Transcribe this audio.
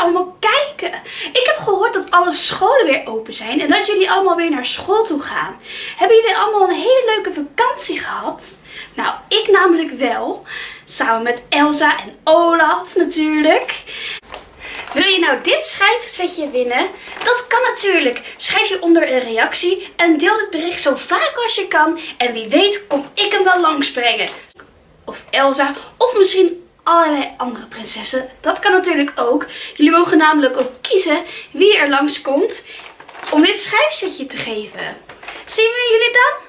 allemaal kijken. Ik heb gehoord dat alle scholen weer open zijn en dat jullie allemaal weer naar school toe gaan. Hebben jullie allemaal een hele leuke vakantie gehad? Nou, ik namelijk wel. Samen met Elsa en Olaf natuurlijk. Wil je nou dit schrijfsetje winnen? Dat kan natuurlijk. Schrijf je onder een reactie en deel dit bericht zo vaak als je kan. En wie weet kom ik hem wel langsbrengen. Of Elsa, of misschien allerlei andere prinsessen. Dat kan natuurlijk ook. Jullie mogen namelijk ook kiezen wie er langskomt om dit schrijfsetje te geven. Zien we jullie dan?